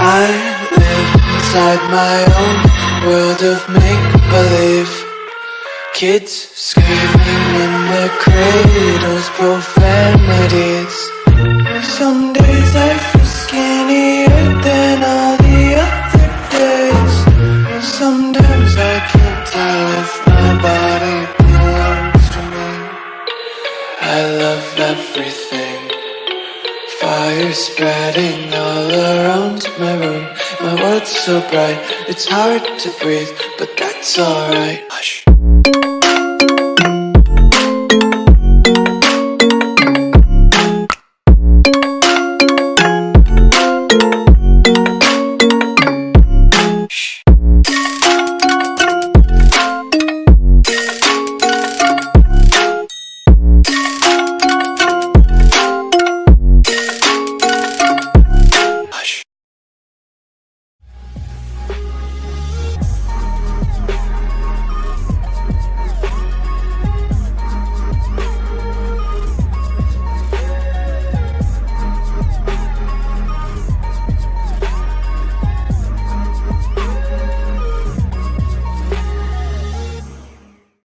I live inside my own world of make-believe. Kids screaming in the cradles, profanities. Some days I feel skinnier than all the other days. Sometimes I can't tell if my body everything. Fire spreading all around my room. My world's so bright, it's hard to breathe But that's alright. Hush